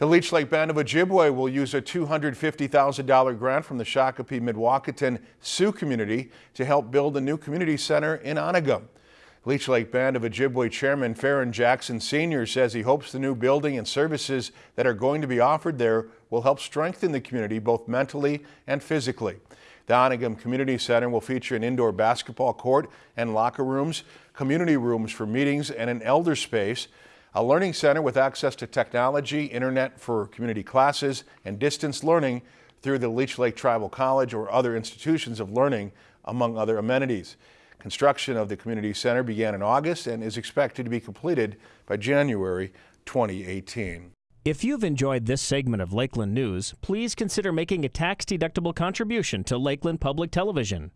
The Leech Lake Band of Ojibwe will use a $250,000 grant from the Shakopee Mdewakanton Sioux community to help build a new community center in Onigum. Leech Lake Band of Ojibwe Chairman Faron Jackson Sr. says he hopes the new building and services that are going to be offered there will help strengthen the community both mentally and physically. The Onigum Community Center will feature an indoor basketball court and locker rooms, community rooms for meetings, and an elder space a learning center with access to technology, internet for community classes, and distance learning through the Leech Lake Tribal College or other institutions of learning, among other amenities. Construction of the community center began in August and is expected to be completed by January 2018. If you've enjoyed this segment of Lakeland News, please consider making a tax-deductible contribution to Lakeland Public Television.